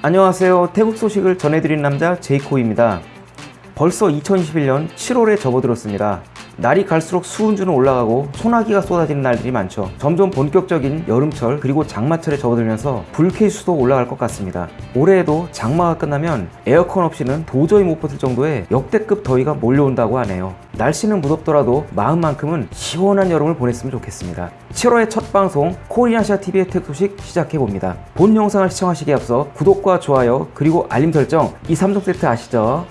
안녕하세요. 태국 소식을 전해드린 남자 제이코입니다. 벌써 2021년 7월에 접어들었습니다. 날이 갈수록 수온주는 올라가고 소나기가 쏟아지는 날들이 많죠. 점점 본격적인 여름철 그리고 장마철에 접어들면서 불쾌수도 올라갈 것 같습니다. 올해에도 장마가 끝나면 에어컨 없이는 도저히 못 버틸 정도의 역대급 더위가 몰려온다고 하네요. 날씨는 무덥더라도 마음만큼은 시원한 여름을 보냈으면 좋겠습니다. 7월의 첫 방송 코리아시아 TV의 특 소식 시작해봅니다. 본 영상을 시청하시기에 앞서 구독과 좋아요 그리고 알림 설정 이 3종 세트 아시죠?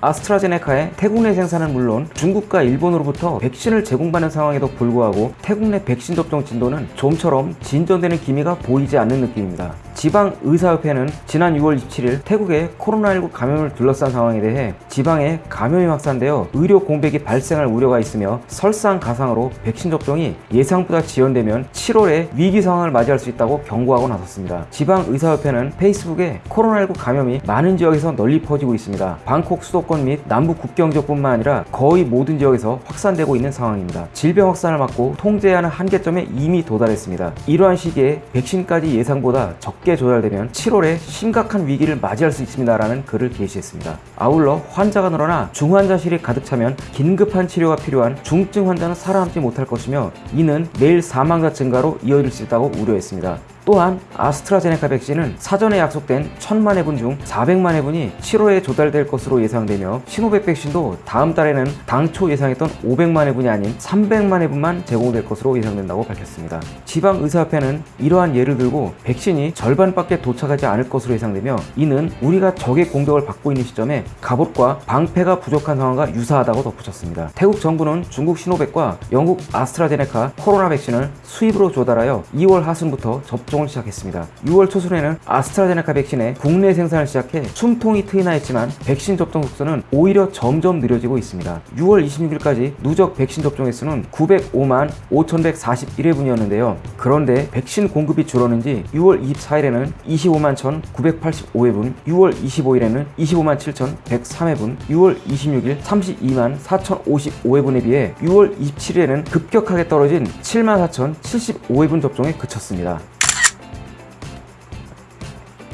아스트라제네카의 태국 내 생산은 물론 중국과 일본으로부터 백신을 제공받는 상황에도 불구하고 태국 내 백신 접종 진도는 좀처럼 진전되는 기미가 보이지 않는 느낌입니다. 지방의사협회는 지난 6월 27일 태국의 코로나19 감염을 둘러싼 상황에 대해 지방에 감염이 확산되어 의료 공백이 발생할 우려가 있으며 설상가상으로 백신 접종이 예상보다 지연되면 7월에 위기 상황을 맞이할 수 있다고 경고하고 나섰습니다. 지방의사협회는 페이스북에 코로나19 감염이 많은 지역에서 널리 퍼지고 있습니다. 방콕 수도권 및 남부 국경 지역뿐만 아니라 거의 모든 지역에서 확산되고 있는 상황입니다. 질병 확산을 막고 통제하는 한계점에 이미 도달했습니다. 이러한 시기에 백신까지 예상보다 적게 조달되면 7월에 심각한 위기를 맞이할 수 있습니다 라는 글을 게시했습니다. 아울러 환자가 늘어나 중환자실이 가득 차면 긴급한 치료가 필요한 중증 환자는 살아남지 못할 것이며 이는 매일 사망자 증가로 이어질 수 있다고 우려했습니다. 또한 아스트라제네카 백신은 사전에 약속된 1000만 회분 중 400만 회분이 7월에 조달될 것으로 예상되며 시노백 백신도 다음 달에는 당초 예상했던 500만 회분이 아닌 300만 회분만 제공될 것으로 예상된다고 밝혔습니다. 지방의사협회는 이러한 예를 들고 백신이 절반밖에 도착하지 않을 것으로 예상되며 이는 우리가 적의 공격을 받고 있는 시점에 갑옷과 방패가 부족한 상황과 유사하다고 덧붙였습니다. 태국 정부는 중국 시노백과 영국 아스트라제네카 코로나 백신을 수입으로 조달하여 2월 하순부터 접종 접종을 시작했습니다. 6월 초순에는 아스트라제네카 백신의 국내 생산을 시작해 숨통이 트이나 했지만 백신 접종 속도는 오히려 점점 느려지고 있습니다. 6월 26일까지 누적 백신 접종 횟수는 905만 5141회분이었는데요. 그런데 백신 공급이 줄었는지 6월 24일에는 25만 1985회분, 6월 25일에는 25만 7103회분, 6월 26일 32만 4055회분에 비해 6월 27일에는 급격하게 떨어진 7만 4075회분 접종에 그쳤습니다.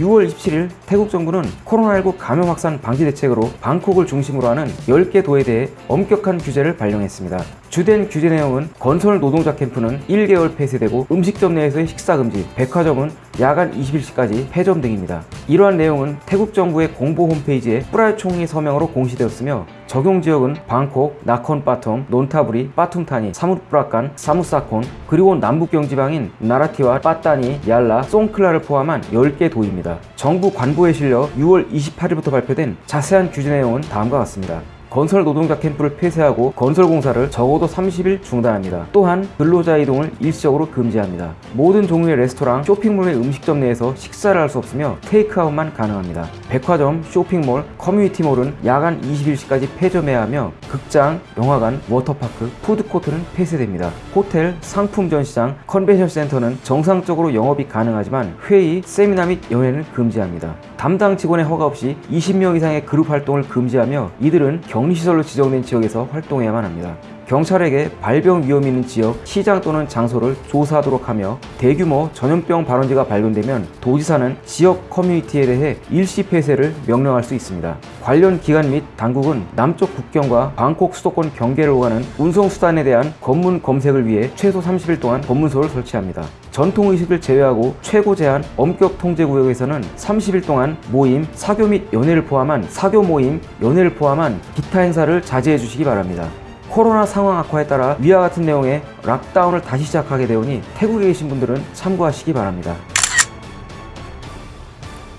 6월 27일 태국 정부는 코로나19 감염 확산 방지 대책으로 방콕을 중심으로 하는 10개 도에 대해 엄격한 규제를 발령했습니다. 주된 규제 내용은 건설 노동자 캠프는 1개월 폐쇄되고 음식점 내에서의 식사 금지, 백화점은 야간 21시까지 폐점 등입니다. 이러한 내용은 태국 정부의 공보 홈페이지에 뿌라이 총리 서명으로 공시되었으며 적용 지역은 방콕, 나콘 빠툼, 논타브리, 빠툼타니, 사무프라칸, 사무사콘, 그리고 남북경 지방인 나라티와 빠따니, 얄라, 송클라를 포함한 10개 도입니다. 정부 관보에 실려 6월 28일부터 발표된 자세한 규제 내용은 다음과 같습니다. 건설 노동자 캠프를 폐쇄하고 건설 공사를 적어도 30일 중단합니다. 또한 근로자 이동을 일시적으로 금지합니다. 모든 종류의 레스토랑, 쇼핑몰의 음식점 내에서 식사를 할 수 없으며 테이크아웃만 가능합니다. 백화점, 쇼핑몰, 커뮤니티몰은 야간 21시까지 폐점해야 하며 극장, 영화관, 워터파크, 푸드코트는 폐쇄됩니다. 호텔, 상품 전시장, 컨벤션 센터는 정상적으로 영업이 가능하지만 회의, 세미나 및 연회는 금지합니다. 담당 직원의 허가 없이 20명 이상의 그룹 활동을 금지하며 이들은 격리시설로 지정된 지역에서 활동해야만 합니다. 경찰에게 발병 위험이 있는 지역, 시장 또는 장소를 조사하도록 하며 대규모 전염병 발원지가 발견되면 도지사는 지역 커뮤니티에 대해 일시 폐쇄를 명령할 수 있습니다. 관련 기관 및 당국은 남쪽 국경과 방콕 수도권 경계를 오가는 운송수단에 대한 검문 검색을 위해 최소 30일 동안 검문소를 설치합니다. 전통의식을 제외하고 최고 제한 엄격 통제 구역에서는 30일 동안 모임, 사교 및 연회를 포함한 사교 모임, 연회를 포함한 기타 행사를 자제해 주시기 바랍니다. 코로나 상황 악화에 따라 위와 같은 내용의 락다운을 다시 시작하게 되오니 태국에 계신 분들은 참고하시기 바랍니다.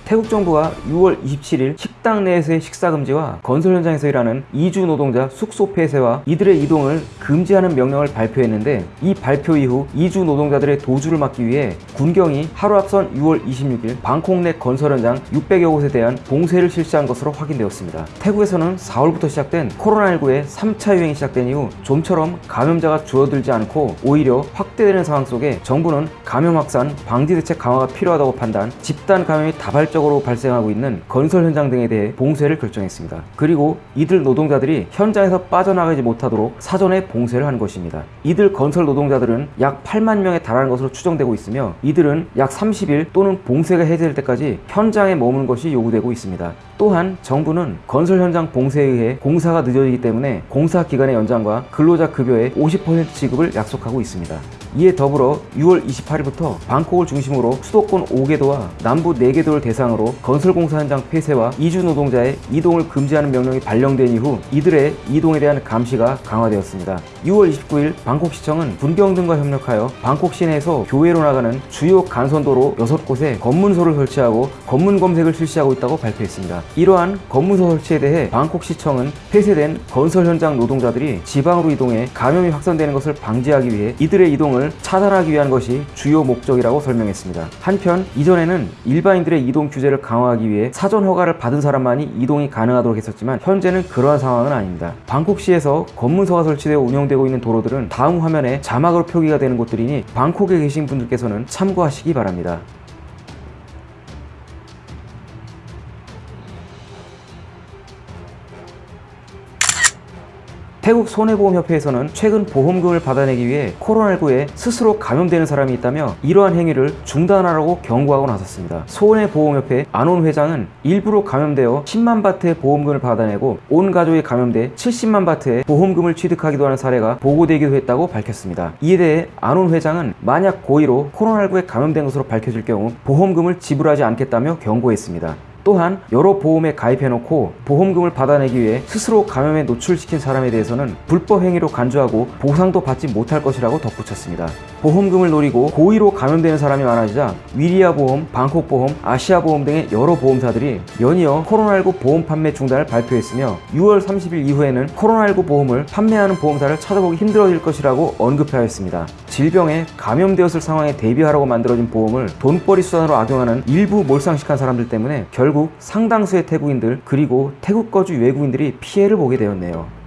태국 정부가 6월 27일 식당 내에서의 식사 금지와 건설 현장에서 일하는 이주 노동자 숙소 폐쇄와 이들의 이동을 금지하는 명령을 발표했는데 이 발표 이후 이주 노동자들의 도주를 막기 위해 군경이 하루 앞선 6월 26일 방콕 내 건설 현장 600여 곳에 대한 봉쇄를 실시한 것으로 확인되었습니다. 태국에서는 4월부터 시작된 코로나19의 3차 유행이 시작된 이후 좀처럼 감염자가 줄어들지 않고 오히려 확대되는 상황 속에 정부는 감염 확산 방지 대책 강화가 필요하다고 판단, 집단 감염이 다발적 적으로 발생하고 있는 건설 현장 등에 대해 봉쇄를 결정했습니다. 그리고 이들 노동자들이 현장에서 빠져나가지 못하도록 사전에 봉쇄를 한 것입니다. 이들 건설 노동자들은 약 8만 명에 달하는 것으로 추정되고 있으며 이들은 약 30일 또는 봉쇄가 해제될 때까지 현장에 머무는 것이 요구되고 있습니다. 또한 정부는 건설 현장 봉쇄에 의해 공사가 늦어지기 때문에 공사 기간의 연장과 근로자 급여의 50% 지급을 약속하고 있습니다. 이에 더불어 6월 28일부터 방콕을 중심으로 수도권 5개도와 남부 4개도를 대상으로 건설공사 현장 폐쇄와 이주 노동자의 이동을 금지하는 명령이 발령된 이후 이들의 이동에 대한 감시가 강화되었습니다. 6월 29일 방콕시청은 군경 등과 협력하여 방콕 시내에서 교외로 나가는 주요 간선도로 6곳에 검문소를 설치하고 검문 검색을 실시하고 있다고 발표했습니다. 이러한 검문소 설치에 대해 방콕시청은 폐쇄된 건설 현장 노동자들이 지방으로 이동해 감염이 확산되는 것을 방지하기 위해 이들의 이동을 차단하기 위한 것이 주요 목적이라고 설명했습니다. 한편 이전에는 일반인들의 이동 규제를 강화하기 위해 사전 허가를 받은 사람만이 이동이 가능하도록 했었지만 현재는 그러한 상황은 아닙니다. 방콕시에서 검문소가 설치되어 운영되고 있는 도로들은 다음 화면에 자막으로 표기가 되는 곳들이니 방콕에 계신 분들께서는 참고하시기 바랍니다. 태국 손해보험협회에서는 최근 보험금을 받아내기 위해 코로나19에 스스로 감염되는 사람이 있다며 이러한 행위를 중단하라고 경고하고 나섰습니다. 손해보험협회 안온 회장은 일부러 감염되어 10만 바트의 보험금을 받아내고 온 가족이 감염돼 70만 바트의 보험금을 취득하기도 하는 사례가 보고되기도 했다고 밝혔습니다. 이에 대해 안온 회장은 만약 고의로 코로나19에 감염된 것으로 밝혀질 경우 보험금을 지불하지 않겠다며 경고했습니다. 또한 여러 보험에 가입해놓고 보험금을 받아내기 위해 스스로 감염에 노출시킨 사람에 대해서는 불법 행위로 간주하고 보상도 받지 못할 것이라고 덧붙였습니다. 보험금을 노리고 고의로 감염되는 사람이 많아지자 위리아 보험, 방콕 보험, 아시아 보험 등의 여러 보험사들이 연이어 코로나19 보험 판매 중단을 발표했으며 6월 30일 이후에는 코로나19 보험을 판매하는 보험사를 찾아보기 힘들어질 것이라고 언급하였습니다. 질병에 감염되었을 상황에 대비하라고 만들어진 보험을 돈벌이 수단으로 악용하는 일부 몰상식한 사람들 때문에 결국 상당수의 태국인들 그리고 태국 거주 외국인들이 피해를 보게 되었네요.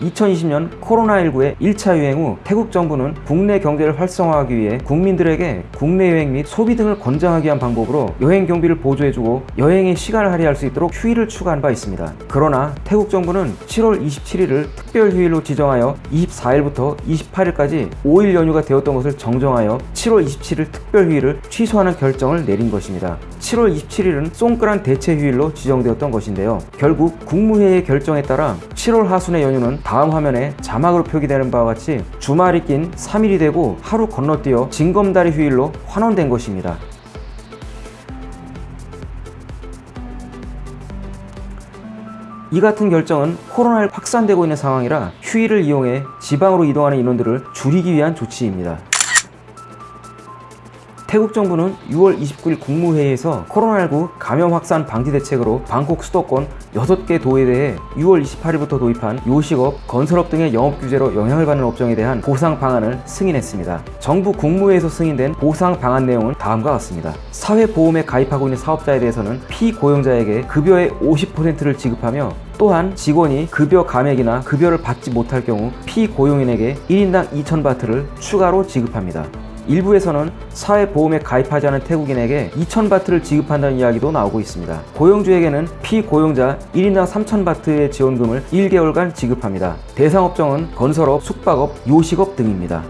2020년 코로나19의 1차 유행 후 태국 정부는 국내 경제를 활성화하기 위해 국민들에게 국내 여행 및 소비 등을 권장하기 위한 방법으로 여행 경비를 보조해주고 여행의 시간을 할애할 수 있도록 휴일을 추가한 바 있습니다. 그러나 태국 정부는 7월 27일을 특별 휴일로 지정하여 24일부터 28일까지 5일 연휴가 되었던 것을 정정하여 7월 27일 특별 휴일을 취소하는 결정을 내린 것입니다. 7월 27일은 송크란 대체 휴일로 지정되었던 것인데요. 결국 국무회의의 결정에 따라 7월 하순의 연휴는 다음 화면에 자막으로 표기되는 바와 같이 주말이 낀 3일이 되고 하루 건너뛰어 징검다리 휴일로 환원된 것입니다. 이 같은 결정은 코로나를 확산되고 있는 상황이라 휴일을 이용해 지방으로 이동하는 인원들을 줄이기 위한 조치입니다. 태국 정부는 6월 29일 국무회의에서 코로나19 감염 확산 방지 대책으로 방콕 수도권 6개 도에 대해 6월 28일부터 도입한 요식업, 건설업 등의 영업 규제로 영향을 받는 업종에 대한 보상 방안을 승인했습니다. 정부 국무회에서 승인된 보상 방안 내용은 다음과 같습니다. 사회보험에 가입하고 있는 사업자에 대해서는 피고용자에게 급여의 50%를 지급하며 또한 직원이 급여 감액이나 급여를 받지 못할 경우 피고용인에게 1인당 2,000바트를 추가로 지급합니다. 일부에서는 사회보험에 가입하지 않은 태국인에게 2,000바트를 지급한다는 이야기도 나오고 있습니다. 고용주에게는 피고용자 1인당 3,000바트의 지원금을 1개월간 지급합니다. 대상 업종은 건설업, 숙박업, 요식업 등입니다.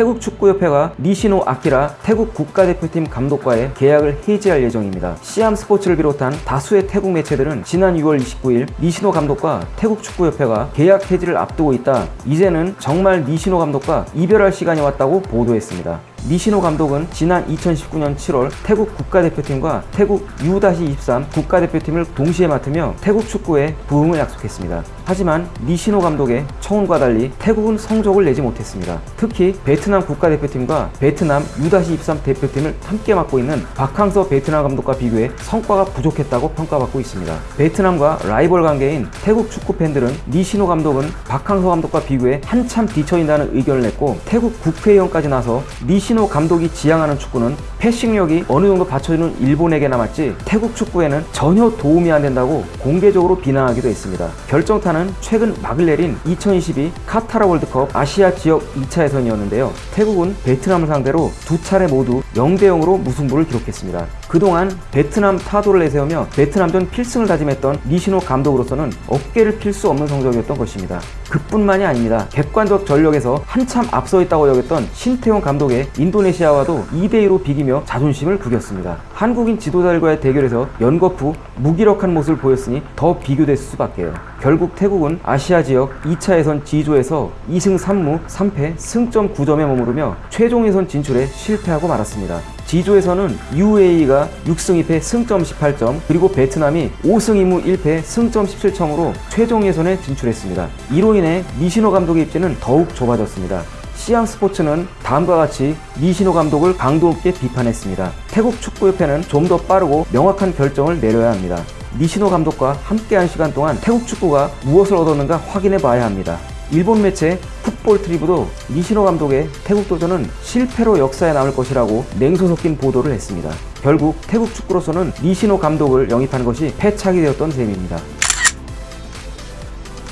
태국 축구협회가 니시노 아키라 태국 국가대표팀 감독과의 계약을 해지할 예정입니다. 시암 스포츠를 비롯한 다수의 태국 매체들은 지난 6월 29일 니시노 감독과 태국 축구협회가 계약 해지를 앞두고 있다. 이제는 정말 니시노 감독과 이별할 시간이 왔다고 보도했습니다. 니시노 감독은 지난 2019년 7월 태국 국가대표팀과 태국 U-23 국가대표팀을 동시에 맡으며 태국 축구에 부흥을 약속했습니다. 하지만 니시노 감독의 청혼과 달리 태국은 성적을 내지 못했습니다. 특히 베트남 국가대표팀과 베트남 U-23 대표팀을 함께 맡고 있는 박항서 베트남 감독과 비교해 성과가 부족했다고 평가받고 있습니다. 베트남과 라이벌 관계인 태국 축구 팬들은 니시노 감독은 박항서 감독과 비교해 한참 뒤처진다는 의견을 냈고 태국 국회의원까지 나서 니시 이시노 감독이 지향하는 축구는 패싱력이 어느 정도 받쳐주는 일본에게나 맞지 태국 축구에는 전혀 도움이 안 된다고 공개적으로 비난하기도 했습니다. 결정타는 최근 막을 내린 2022 카타라 월드컵 아시아 지역 2차 예선이었는데요. 태국은 베트남을 상대로 두 차례 모두 0대0으로 무승부를 기록했습니다. 그동안 베트남 타도를 내세우며 베트남전 필승을 다짐했던 니시노 감독으로서는 어깨를 필 수 없는 성적이었던 것입니다. 그뿐만이 아닙니다. 객관적 전력에서 한참 앞서 있다고 여겼던 신태용 감독의 인도네시아와도 2대2로 비기며 자존심을 구겼습니다. 한국인 지도자들과의 대결에서 연거푸 무기력한 모습을 보였으니 더 비교됐을 수밖에요. 결국 태국은 아시아 지역 2차 예선 G조에서 2승 3무 3패 승점 9점에 머무르며 최종 예선 진출에 실패하고 말았습니다. G조에서는 UAE가 6승 2패 승점 18점 그리고 베트남이 5승 2무 1패 승점 17점으로 최종 예선에 진출했습니다. 이로 인해 미시노 감독의 입지는 더욱 좁아졌습니다. 시암 스포츠는 다음과 같이 미시노 감독을 강도 높게 비판했습니다. 태국 축구협회는 좀 더 빠르고 명확한 결정을 내려야 합니다. 니시노 감독과 함께한 시간 동안 태국 축구가 무엇을 얻었는가 확인해 봐야 합니다. 일본 매체 풋볼 트리브도 니시노 감독의 태국 도전은 실패로 역사에 남을 것이라고 냉소 섞인 보도를 했습니다. 결국 태국 축구로서는 니시노 감독을 영입한 것이 패착이 되었던 셈입니다.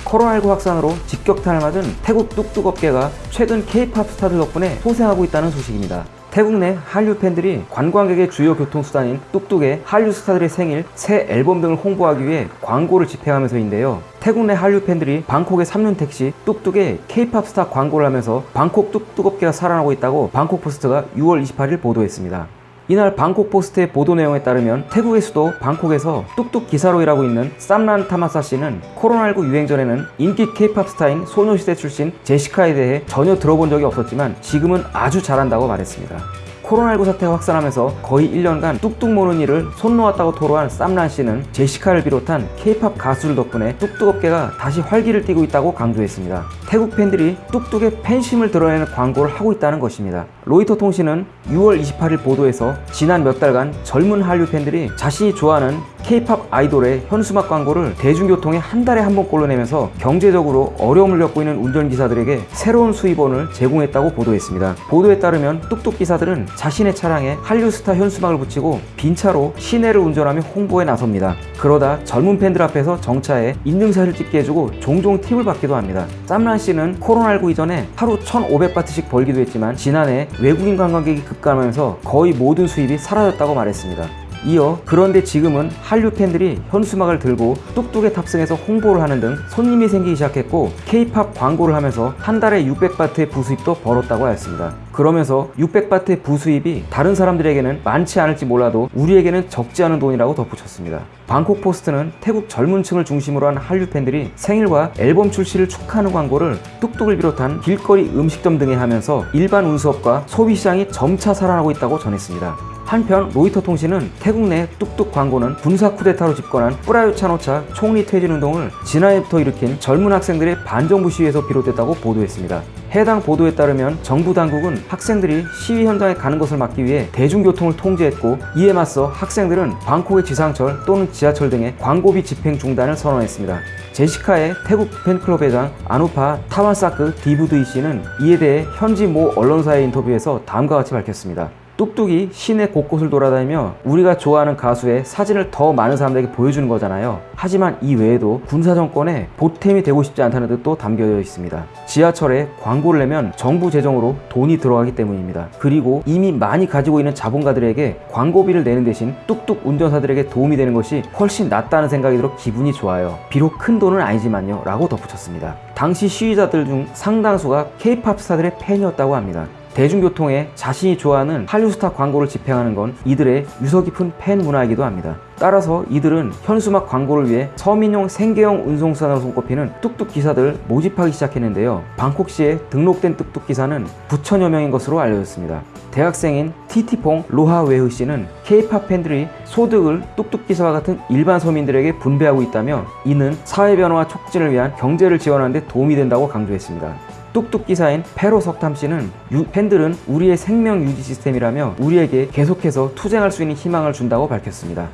코로나19 확산으로 직격탄을 맞은 태국 뚝뚝업계가 최근 K-팝 스타들 덕분에 소생하고 있다는 소식입니다. 태국 내 한류 팬들이 관광객의 주요 교통수단인 뚝뚝에 한류 스타들의 생일, 새 앨범 등을 홍보하기 위해 광고를 집행하면서인데요. 태국 내 한류 팬들이 방콕의 3륜 택시 뚝뚝에 K-팝 스타 광고를 하면서 방콕 뚝뚝업계가 살아나고 있다고 방콕 포스트가 6월 28일 보도했습니다. 이날 방콕 포스트의 보도 내용에 따르면 태국의 수도 방콕에서 뚝뚝 기사로 일하고 있는 쌈란 타마사 씨는 코로나19 유행 전에는 인기 케이팝 스타인 소녀시대 출신 제시카에 대해 전혀 들어본 적이 없었지만 지금은 아주 잘 안다고 말했습니다. 코로나19 사태가 확산하면서 거의 1년간 뚝뚝 모는 일을 손 놓았다고 토로한 쌈란 씨는 제시카를 비롯한 케이팝 가수들 덕분에 뚝뚝 업계가 다시 활기를 띠고 있다고 강조했습니다. 태국 팬들이 뚝뚝에 팬심을 드러내는 광고를 하고 있다는 것입니다. 로이터 통신은 6월 28일 보도에서 지난 몇 달간 젊은 한류 팬들이 자신이 좋아하는 K-팝 아이돌의 현수막 광고를 대중교통에 한 달에 한 번꼴로 내면서 경제적으로 어려움을 겪고 있는 운전기사들에게 새로운 수입원을 제공했다고 보도했습니다. 보도에 따르면 뚝뚝 기사들은 자신의 차량에 한류 스타 현수막을 붙이고 빈 차로 시내를 운전하며 홍보에 나섭니다. 그러다 젊은 팬들 앞에서 정차해 인증샷을 찍게 해주고 종종 팁을 받기도 합니다. 쌈란 씨는 코로나19 이전에 하루 1,500바트씩 벌기도 했지만 지난해 외국인 관광객이 급감하면서 거의 모든 수입이 사라졌다고 말했습니다. 이어 그런데 지금은 한류 팬들이 현수막을 들고 뚝뚝에 탑승해서 홍보를 하는 등 손님이 생기기 시작했고 K-팝 광고를 하면서 한 달에 600바트의 부수입도 벌었다고 하였습니다. 그러면서 600바트의 부수입이 다른 사람들에게는 많지 않을지 몰라도 우리에게는 적지 않은 돈이라고 덧붙였습니다. 방콕 포스트는 태국 젊은 층을 중심으로 한 한류 팬들이 생일과 앨범 출시를 축하하는 광고를 뚝뚝을 비롯한 길거리 음식점 등에 하면서 일반 운수업과 소비시장이 점차 살아나고 있다고 전했습니다. 한편 로이터 통신은 태국 내 뚝뚝 광고는 군사 쿠데타로 집권한 쁘라윳 짠오차 총리 퇴진 운동을 지난해부터 일으킨 젊은 학생들의 반정부 시위에서 비롯됐다고 보도했습니다. 해당 보도에 따르면 정부 당국은 학생들이 시위 현장에 가는 것을 막기 위해 대중교통을 통제했고 이에 맞서 학생들은 방콕의 지상철 또는 지하철 등의 광고비 집행 중단을 선언했습니다. 제시카의 태국 팬클럽 회장 아누파 타완사크 디부드이 씨는 이에 대해 현지 모 언론사의 인터뷰에서 다음과 같이 밝혔습니다. 뚝뚝이 시내 곳곳을 돌아다니며 우리가 좋아하는 가수의 사진을 더 많은 사람들에게 보여주는 거잖아요. 하지만 이 외에도 군사 정권에 보탬이 되고 싶지 않다는 뜻도 담겨져 있습니다. 지하철에 광고를 내면 정부 재정으로 돈이 들어가기 때문입니다. 그리고 이미 많이 가지고 있는 자본가들에게 광고비를 내는 대신 뚝뚝 운전사들에게 도움이 되는 것이 훨씬 낫다는 생각이 들어 기분이 좋아요. 비록 큰 돈은 아니지만요. 라고 덧붙였습니다. 당시 시위자들 중 상당수가 K-팝 스타들의 팬이었다고 합니다. 대중교통에 자신이 좋아하는 한류스타 광고를 집행하는 건 이들의 유서 깊은 팬 문화이기도 합니다. 따라서 이들은 현수막 광고를 위해 서민용 생계형 운송수단으로 손꼽히는 뚝뚝 기사들을 모집하기 시작했는데요. 방콕시에 등록된 뚝뚝 기사는 9천여 명인 것으로 알려졌습니다. 대학생인 티티퐁 로하웨흐 씨는 K-팝 팬들이 소득을 뚝뚝 기사와 같은 일반 서민들에게 분배하고 있다며 이는 사회 변화와 촉진을 위한 경제를 지원하는 데 도움이 된다고 강조했습니다. 뚝뚝 기사인 페로 석탐 씨는 유, 팬들은 우리의 생명 유지 시스템이라며 우리에게 계속해서 투쟁할 수 있는 희망을 준다고 밝혔습니다.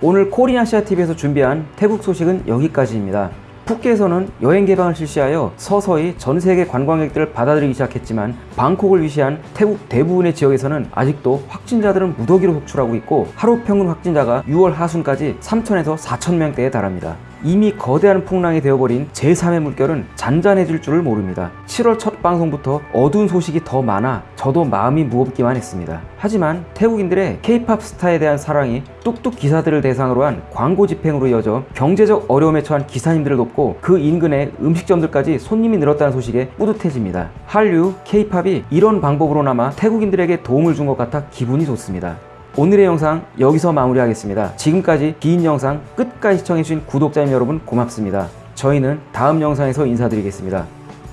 오늘 코리아시아TV에서 준비한 태국 소식은 여기까지입니다. 푸켓에서는 여행 개방을 실시하여 서서히 전 세계 관광객들을 받아들이기 시작했지만 방콕을 위시한 태국 대부분의 지역에서는 아직도 확진자들은 무더기로 속출하고 있고 하루 평균 확진자가 6월 하순까지 3천에서 4천 명대에 달합니다. 이미 거대한 풍랑이 되어버린 제3의 물결은 잔잔해질 줄을 모릅니다. 7월 첫 방송부터 어두운 소식이 더 많아 저도 마음이 무겁기만 했습니다. 하지만 태국인들의 K-팝 스타에 대한 사랑이 뚝뚝 기사들을 대상으로 한 광고 집행으로 이어져 경제적 어려움에 처한 기사님들을 돕고 그 인근의 음식점들까지 손님이 늘었다는 소식에 뿌듯해집니다. 한류, K-팝이 이런 방법으로나마 태국인들에게 도움을 준 것 같아 기분이 좋습니다. 오늘의 영상 여기서 마무리하겠습니다. 지금까지 긴 영상 끝까지 시청해주신 구독자님 여러분 고맙습니다. 저희는 다음 영상에서 인사드리겠습니다.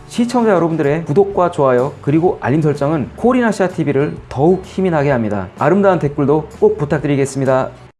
시청자 여러분들의 구독과 좋아요 그리고 알림 설정은 콜인아시아 TV를 더욱 힘이 나게 합니다. 아름다운 댓글도 꼭 부탁드리겠습니다.